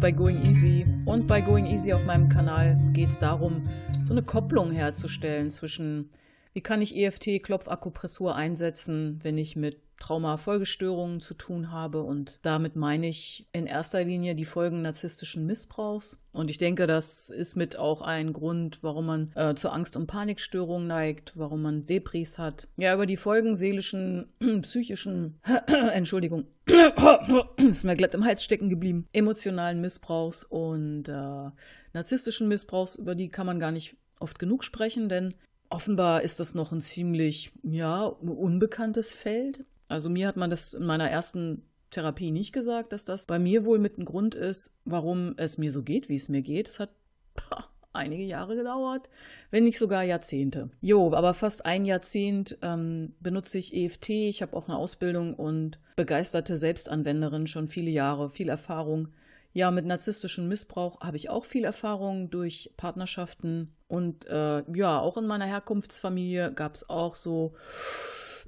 bei Going Easy. Und bei Going Easy auf meinem Kanal geht es darum, so eine Kopplung herzustellen zwischen, wie kann ich EFT-Klopfakupressur einsetzen, wenn ich mit Traumafolgestörungen zu tun habe. Und damit meine ich in erster Linie die Folgen narzisstischen Missbrauchs. Und ich denke, das ist mit auch ein Grund, warum man äh, zur Angst- und Panikstörungen neigt, warum man Depris hat. Ja, über die Folgen seelischen, psychischen, Entschuldigung, ist mir glatt im Hals stecken geblieben, emotionalen Missbrauchs und äh, narzisstischen Missbrauchs, über die kann man gar nicht oft genug sprechen, denn offenbar ist das noch ein ziemlich, ja, unbekanntes Feld. Also mir hat man das in meiner ersten Therapie nicht gesagt, dass das bei mir wohl mit ein Grund ist, warum es mir so geht, wie es mir geht. Es hat pah, einige Jahre gedauert, wenn nicht sogar Jahrzehnte. Jo, aber fast ein Jahrzehnt ähm, benutze ich EFT. Ich habe auch eine Ausbildung und begeisterte Selbstanwenderin, schon viele Jahre, viel Erfahrung. Ja, mit narzisstischem Missbrauch habe ich auch viel Erfahrung durch Partnerschaften. Und äh, ja, auch in meiner Herkunftsfamilie gab es auch so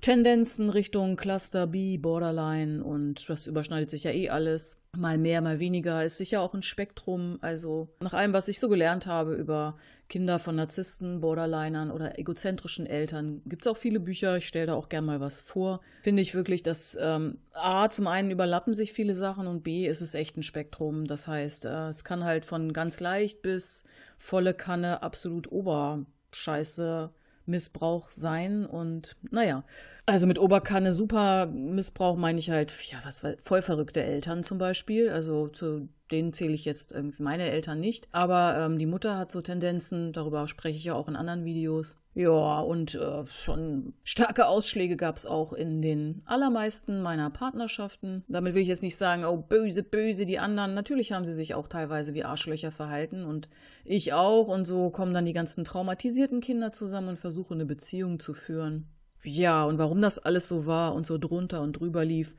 Tendenzen Richtung Cluster B, Borderline und das überschneidet sich ja eh alles. Mal mehr, mal weniger. Ist sicher auch ein Spektrum. Also nach allem, was ich so gelernt habe über Kinder von Narzissten, Borderlinern oder egozentrischen Eltern, gibt es auch viele Bücher. Ich stelle da auch gerne mal was vor. Finde ich wirklich, dass ähm, A, zum einen überlappen sich viele Sachen und B, ist es echt ein Spektrum. Das heißt, äh, es kann halt von ganz leicht bis volle Kanne absolut Oberscheiße Missbrauch sein. Und naja, also mit Oberkanne super Missbrauch meine ich halt, ja, was voll verrückte Eltern zum Beispiel. Also zu denen zähle ich jetzt irgendwie meine Eltern nicht. Aber ähm, die Mutter hat so Tendenzen, darüber spreche ich ja auch in anderen Videos. Ja, und äh, schon starke Ausschläge gab es auch in den allermeisten meiner Partnerschaften. Damit will ich jetzt nicht sagen, oh, böse, böse, die anderen. Natürlich haben sie sich auch teilweise wie Arschlöcher verhalten und ich auch. Und so kommen dann die ganzen traumatisierten Kinder zusammen und versuchen eine Beziehung zu führen. Ja, und warum das alles so war und so drunter und drüber lief,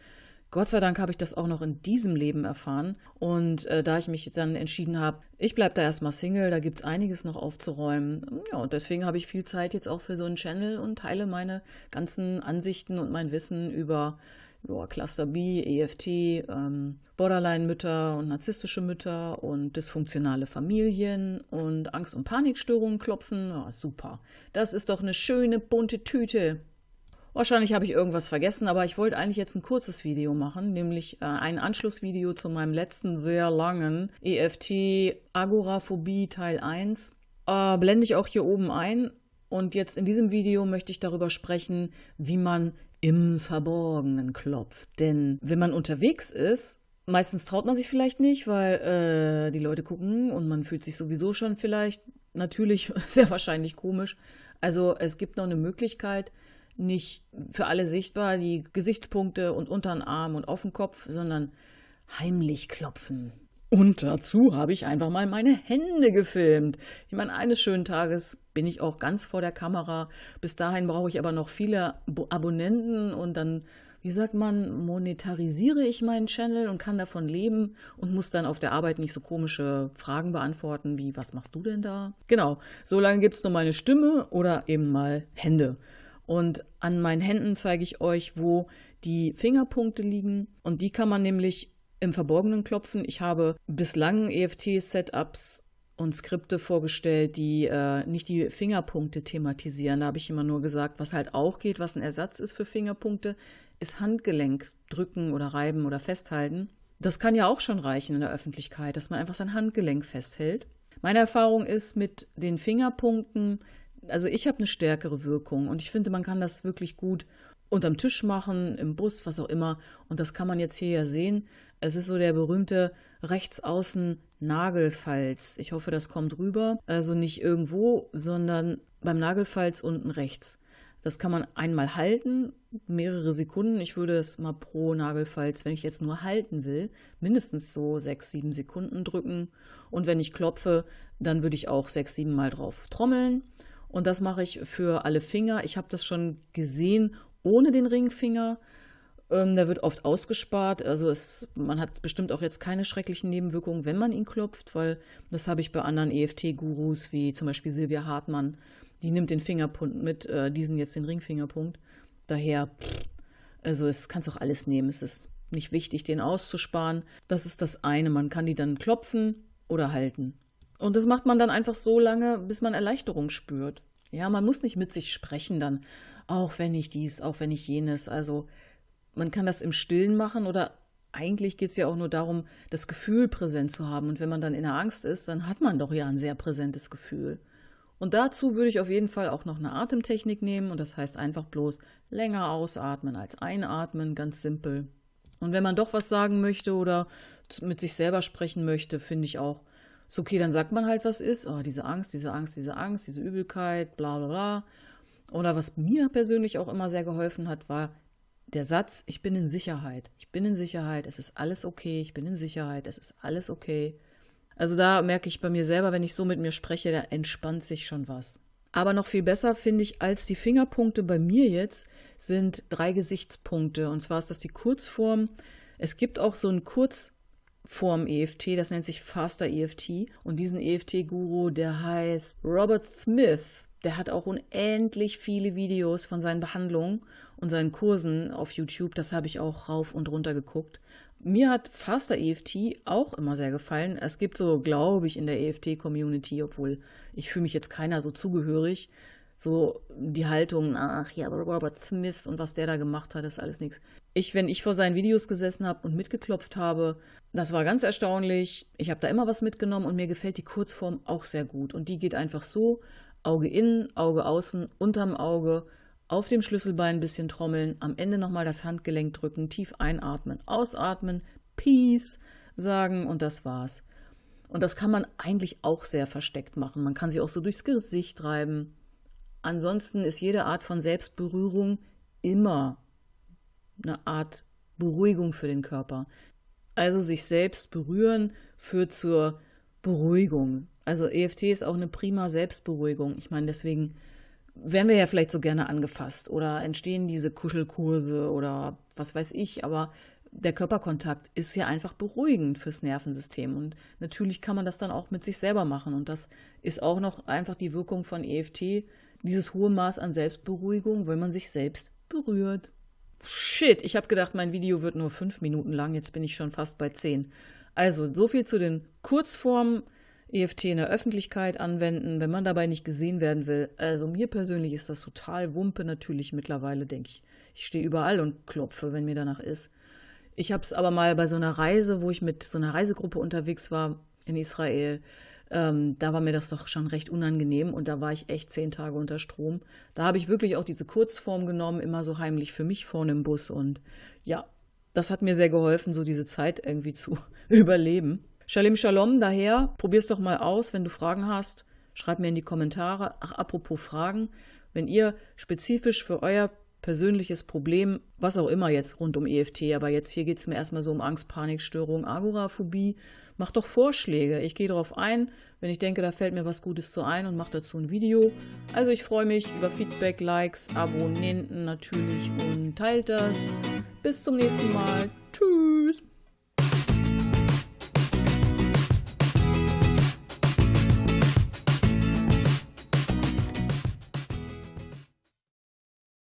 Gott sei Dank habe ich das auch noch in diesem Leben erfahren. Und äh, da ich mich dann entschieden habe, ich bleibe da erstmal Single, da gibt es einiges noch aufzuräumen. Ja, und deswegen habe ich viel Zeit jetzt auch für so einen Channel und teile meine ganzen Ansichten und mein Wissen über ja, Cluster B, EFT, ähm, Borderline-Mütter und narzisstische Mütter und dysfunktionale Familien und Angst- und Panikstörungen klopfen. Ja, super. Das ist doch eine schöne bunte Tüte. Wahrscheinlich habe ich irgendwas vergessen, aber ich wollte eigentlich jetzt ein kurzes Video machen, nämlich äh, ein Anschlussvideo zu meinem letzten sehr langen EFT Agoraphobie Teil 1. Äh, blende ich auch hier oben ein. Und jetzt in diesem Video möchte ich darüber sprechen, wie man im Verborgenen klopft. Denn wenn man unterwegs ist, meistens traut man sich vielleicht nicht, weil äh, die Leute gucken und man fühlt sich sowieso schon vielleicht natürlich sehr wahrscheinlich komisch. Also es gibt noch eine Möglichkeit, nicht für alle sichtbar, die Gesichtspunkte und unter den Arm und auf den Kopf, sondern heimlich klopfen. Und dazu habe ich einfach mal meine Hände gefilmt. Ich meine, eines schönen Tages bin ich auch ganz vor der Kamera. Bis dahin brauche ich aber noch viele Abonnenten und dann, wie sagt man, monetarisiere ich meinen Channel und kann davon leben und muss dann auf der Arbeit nicht so komische Fragen beantworten wie, was machst du denn da? Genau, so lange gibt es nur meine Stimme oder eben mal Hände. Und an meinen Händen zeige ich euch, wo die Fingerpunkte liegen. Und die kann man nämlich im Verborgenen klopfen. Ich habe bislang EFT-Setups und Skripte vorgestellt, die äh, nicht die Fingerpunkte thematisieren. Da habe ich immer nur gesagt, was halt auch geht, was ein Ersatz ist für Fingerpunkte, ist Handgelenk drücken oder reiben oder festhalten. Das kann ja auch schon reichen in der Öffentlichkeit, dass man einfach sein Handgelenk festhält. Meine Erfahrung ist mit den Fingerpunkten, also ich habe eine stärkere Wirkung und ich finde, man kann das wirklich gut unterm Tisch machen, im Bus, was auch immer. Und das kann man jetzt hier ja sehen. Es ist so der berühmte rechtsaußen Nagelfalz. Ich hoffe, das kommt rüber. Also nicht irgendwo, sondern beim Nagelfalz unten rechts. Das kann man einmal halten, mehrere Sekunden. Ich würde es mal pro Nagelfalz, wenn ich jetzt nur halten will, mindestens so sechs, sieben Sekunden drücken. Und wenn ich klopfe, dann würde ich auch sechs, sieben Mal drauf trommeln. Und das mache ich für alle Finger. Ich habe das schon gesehen ohne den Ringfinger. Ähm, der wird oft ausgespart. Also es, man hat bestimmt auch jetzt keine schrecklichen Nebenwirkungen, wenn man ihn klopft, weil das habe ich bei anderen EFT-Gurus wie zum Beispiel Silvia Hartmann. Die nimmt den Fingerpunkt mit, äh, diesen jetzt den Ringfingerpunkt. Daher, pff, also es kannst auch alles nehmen. Es ist nicht wichtig, den auszusparen. Das ist das eine. Man kann die dann klopfen oder halten. Und das macht man dann einfach so lange, bis man Erleichterung spürt. Ja, man muss nicht mit sich sprechen dann, auch wenn ich dies, auch wenn ich jenes. Also man kann das im Stillen machen oder eigentlich geht es ja auch nur darum, das Gefühl präsent zu haben. Und wenn man dann in der Angst ist, dann hat man doch ja ein sehr präsentes Gefühl. Und dazu würde ich auf jeden Fall auch noch eine Atemtechnik nehmen und das heißt einfach bloß länger ausatmen als einatmen, ganz simpel. Und wenn man doch was sagen möchte oder mit sich selber sprechen möchte, finde ich auch, ist okay, dann sagt man halt, was ist. Oh, diese Angst, diese Angst, diese Angst, diese Übelkeit, bla bla bla. Oder was mir persönlich auch immer sehr geholfen hat, war der Satz, ich bin in Sicherheit. Ich bin in Sicherheit, es ist alles okay, ich bin in Sicherheit, es ist alles okay. Also da merke ich bei mir selber, wenn ich so mit mir spreche, da entspannt sich schon was. Aber noch viel besser finde ich als die Fingerpunkte bei mir jetzt sind drei Gesichtspunkte. Und zwar ist das die Kurzform. Es gibt auch so einen Kurzform EFT, das nennt sich Faster EFT. Und diesen EFT-Guru, der heißt Robert Smith. Der hat auch unendlich viele Videos von seinen Behandlungen und seinen Kursen auf YouTube. Das habe ich auch rauf und runter geguckt. Mir hat Faster EFT auch immer sehr gefallen. Es gibt so, glaube ich, in der EFT-Community, obwohl ich fühle mich jetzt keiner so zugehörig, so die Haltung, ach ja, Robert Smith und was der da gemacht hat, ist alles nichts. Ich, wenn ich vor seinen Videos gesessen habe und mitgeklopft habe, das war ganz erstaunlich. Ich habe da immer was mitgenommen und mir gefällt die Kurzform auch sehr gut. Und die geht einfach so, Auge innen, Auge außen, unterm Auge, auf dem Schlüsselbein ein bisschen trommeln, am Ende nochmal das Handgelenk drücken, tief einatmen, ausatmen, Peace sagen und das war's. Und das kann man eigentlich auch sehr versteckt machen. Man kann sie auch so durchs Gesicht reiben. Ansonsten ist jede Art von Selbstberührung immer eine Art Beruhigung für den Körper. Also sich selbst berühren führt zur Beruhigung. Also EFT ist auch eine prima Selbstberuhigung. Ich meine, deswegen werden wir ja vielleicht so gerne angefasst oder entstehen diese Kuschelkurse oder was weiß ich, aber der Körperkontakt ist ja einfach beruhigend fürs Nervensystem und natürlich kann man das dann auch mit sich selber machen und das ist auch noch einfach die Wirkung von EFT, dieses hohe Maß an Selbstberuhigung, wenn man sich selbst berührt. Shit, ich habe gedacht, mein Video wird nur fünf Minuten lang, jetzt bin ich schon fast bei zehn. Also, so viel zu den Kurzformen. EFT in der Öffentlichkeit anwenden, wenn man dabei nicht gesehen werden will. Also mir persönlich ist das total Wumpe natürlich mittlerweile, denke ich. Ich stehe überall und klopfe, wenn mir danach ist. Ich habe es aber mal bei so einer Reise, wo ich mit so einer Reisegruppe unterwegs war in Israel, ähm, da war mir das doch schon recht unangenehm und da war ich echt zehn Tage unter Strom. Da habe ich wirklich auch diese Kurzform genommen, immer so heimlich für mich vorne im Bus und ja, das hat mir sehr geholfen, so diese Zeit irgendwie zu überleben. Shalom Shalom, daher probier's doch mal aus. Wenn du Fragen hast, schreib mir in die Kommentare. Ach, apropos Fragen, wenn ihr spezifisch für euer persönliches Problem, was auch immer jetzt rund um EFT, aber jetzt hier geht es mir erstmal so um Angst, Panikstörung, Agoraphobie, macht doch Vorschläge. Ich gehe darauf ein, wenn ich denke, da fällt mir was Gutes zu ein und mache dazu ein Video. Also ich freue mich über Feedback, Likes, Abonnenten natürlich und teilt das. Bis zum nächsten Mal. Tschüss.